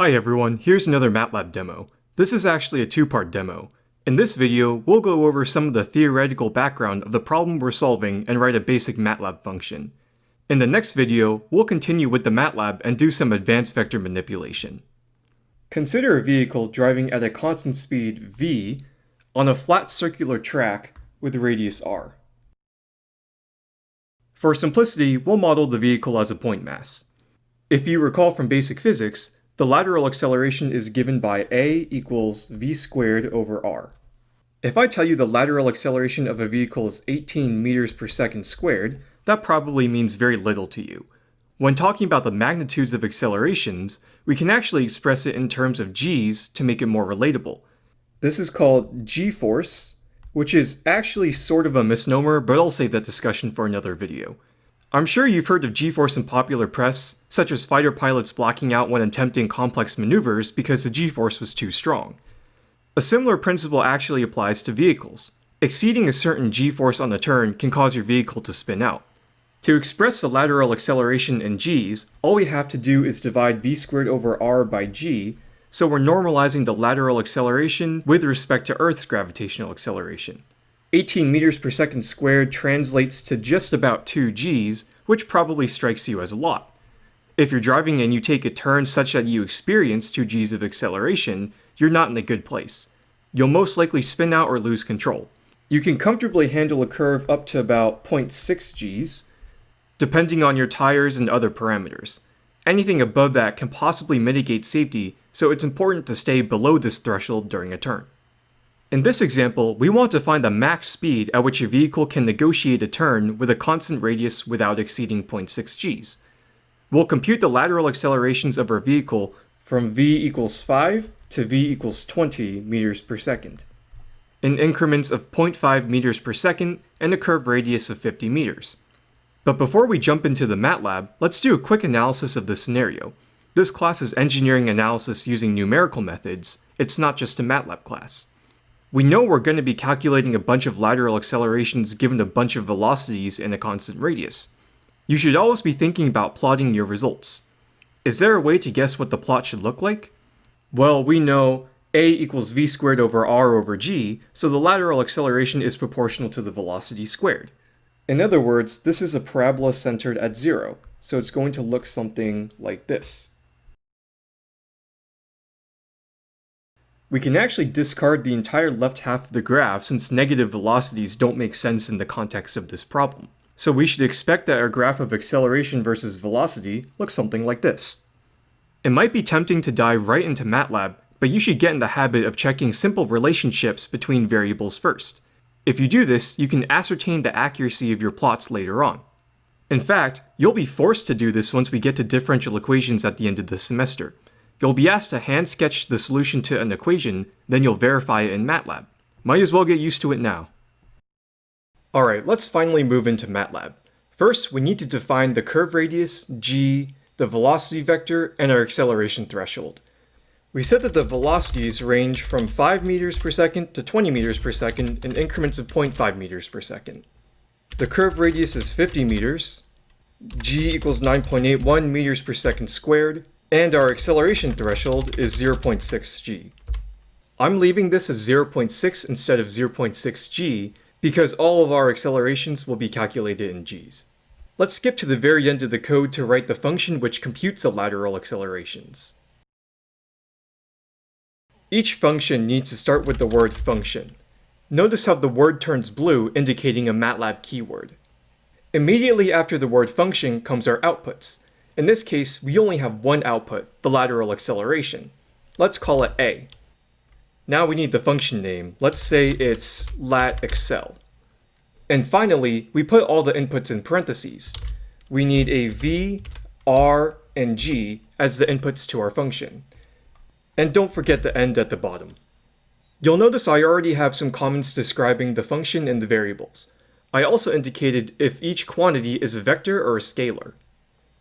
Hi everyone, here's another MATLAB demo. This is actually a two-part demo. In this video, we'll go over some of the theoretical background of the problem we're solving and write a basic MATLAB function. In the next video, we'll continue with the MATLAB and do some advanced vector manipulation. Consider a vehicle driving at a constant speed v on a flat circular track with radius r. For simplicity, we'll model the vehicle as a point mass. If you recall from basic physics, the lateral acceleration is given by a equals v squared over r. If I tell you the lateral acceleration of a vehicle is 18 meters per second squared, that probably means very little to you. When talking about the magnitudes of accelerations, we can actually express it in terms of g's to make it more relatable. This is called g-force, which is actually sort of a misnomer, but I'll save that discussion for another video. I'm sure you've heard of G-force in popular press, such as fighter pilots blacking out when attempting complex maneuvers because the G-force was too strong. A similar principle actually applies to vehicles. Exceeding a certain G-force on a turn can cause your vehicle to spin out. To express the lateral acceleration in g's, all we have to do is divide v squared over r by g, so we're normalizing the lateral acceleration with respect to Earth's gravitational acceleration. 18 meters per second squared translates to just about 2 g's, which probably strikes you as a lot. If you're driving and you take a turn such that you experience 2 g's of acceleration, you're not in a good place. You'll most likely spin out or lose control. You can comfortably handle a curve up to about 0.6 g's, depending on your tires and other parameters. Anything above that can possibly mitigate safety, so it's important to stay below this threshold during a turn. In this example, we want to find the max speed at which a vehicle can negotiate a turn with a constant radius without exceeding 0.6 g's. We'll compute the lateral accelerations of our vehicle from v equals 5 to v equals 20 meters per second, in increments of 0.5 meters per second and a curve radius of 50 meters. But before we jump into the MATLAB, let's do a quick analysis of the scenario. This class is engineering analysis using numerical methods, it's not just a MATLAB class. We know we're going to be calculating a bunch of lateral accelerations given a bunch of velocities in a constant radius. You should always be thinking about plotting your results. Is there a way to guess what the plot should look like? Well, we know a equals v squared over r over g, so the lateral acceleration is proportional to the velocity squared. In other words, this is a parabola centered at zero, so it's going to look something like this. We can actually discard the entire left half of the graph since negative velocities don't make sense in the context of this problem. So we should expect that our graph of acceleration versus velocity looks something like this. It might be tempting to dive right into MATLAB, but you should get in the habit of checking simple relationships between variables first. If you do this, you can ascertain the accuracy of your plots later on. In fact, you'll be forced to do this once we get to differential equations at the end of the semester. You'll be asked to hand sketch the solution to an equation, then you'll verify it in MATLAB. Might as well get used to it now. Alright, let's finally move into MATLAB. First, we need to define the curve radius, g, the velocity vector, and our acceleration threshold. We said that the velocities range from 5 meters per second to 20 meters per second in increments of 0.5 meters per second. The curve radius is 50 meters, g equals 9.81 meters per second squared, and our acceleration threshold is 0.6 g. I'm leaving this as 0.6 instead of 0.6 g because all of our accelerations will be calculated in g's. Let's skip to the very end of the code to write the function which computes the lateral accelerations. Each function needs to start with the word function. Notice how the word turns blue indicating a MATLAB keyword. Immediately after the word function comes our outputs, in this case, we only have one output, the lateral acceleration. Let's call it a. Now we need the function name. Let's say it's lat accel. And finally, we put all the inputs in parentheses. We need a v, r, and g as the inputs to our function. And don't forget the end at the bottom. You'll notice I already have some comments describing the function and the variables. I also indicated if each quantity is a vector or a scalar.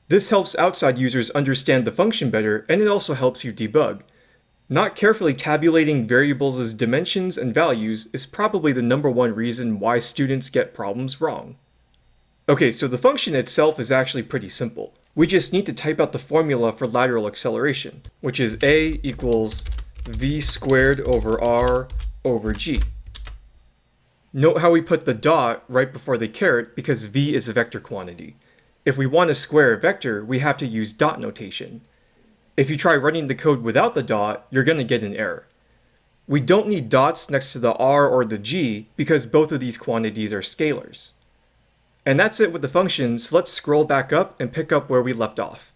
This helps outside users understand the function better, and it also helps you debug. Not carefully tabulating variables as dimensions and values is probably the number one reason why students get problems wrong. Okay, so the function itself is actually pretty simple. we just need to type out the formula for lateral acceleration, which is a equals v squared over r over g. Note how we put the dot right before the caret because v is a vector quantity. If we want to square a vector, we have to use dot notation. If you try running the code without the dot, you're going to get an error. We don't need dots next to the r or the g because both of these quantities are scalars. And that's it with the functions, so let's scroll back up and pick up where we left off.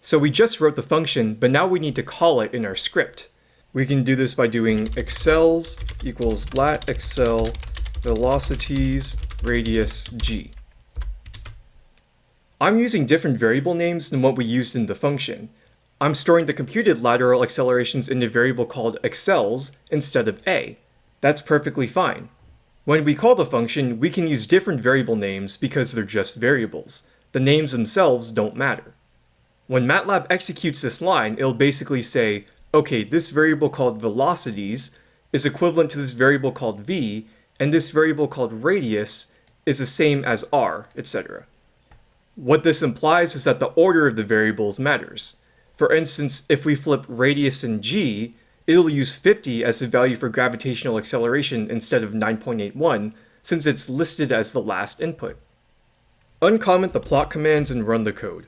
So we just wrote the function, but now we need to call it in our script. We can do this by doing accels equals lat accel velocities radius g. I'm using different variable names than what we used in the function. I'm storing the computed lateral accelerations in a variable called accels instead of a. That's perfectly fine. When we call the function, we can use different variable names because they're just variables. The names themselves don't matter. When MATLAB executes this line, it'll basically say, okay, this variable called velocities is equivalent to this variable called v, and this variable called radius is the same as r, etc. What this implies is that the order of the variables matters. For instance, if we flip radius in g, it'll use 50 as the value for gravitational acceleration instead of 9.81, since it's listed as the last input. Uncomment the plot commands and run the code.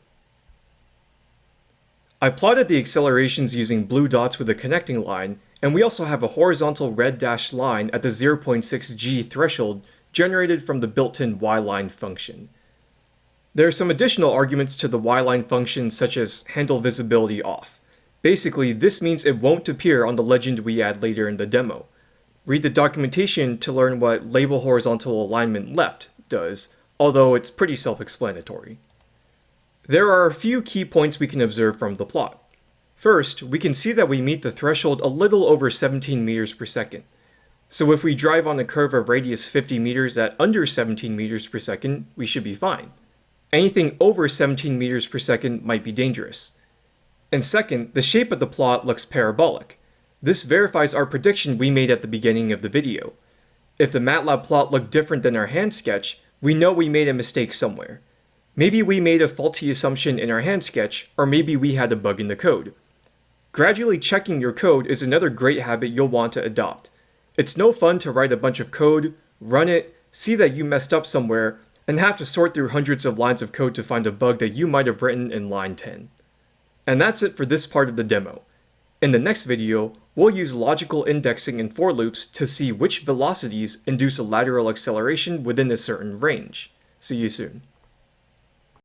I plotted the accelerations using blue dots with a connecting line, and we also have a horizontal red dashed line at the 0.6 g threshold generated from the built-in y-line function. There are some additional arguments to the y-line function such as handle visibility off. Basically, this means it won't appear on the legend we add later in the demo. Read the documentation to learn what label horizontal alignment left does, although it's pretty self-explanatory. There are a few key points we can observe from the plot. First, we can see that we meet the threshold a little over 17 meters per second. So if we drive on a curve of radius 50 meters at under 17 meters per second, we should be fine. Anything over 17 meters per second might be dangerous. And second, the shape of the plot looks parabolic. This verifies our prediction we made at the beginning of the video. If the MATLAB plot looked different than our hand sketch, we know we made a mistake somewhere. Maybe we made a faulty assumption in our hand sketch, or maybe we had a bug in the code. Gradually checking your code is another great habit you'll want to adopt. It's no fun to write a bunch of code, run it, see that you messed up somewhere, and have to sort through hundreds of lines of code to find a bug that you might have written in line 10. And that's it for this part of the demo. In the next video, we'll use logical indexing and for loops to see which velocities induce a lateral acceleration within a certain range. See you soon.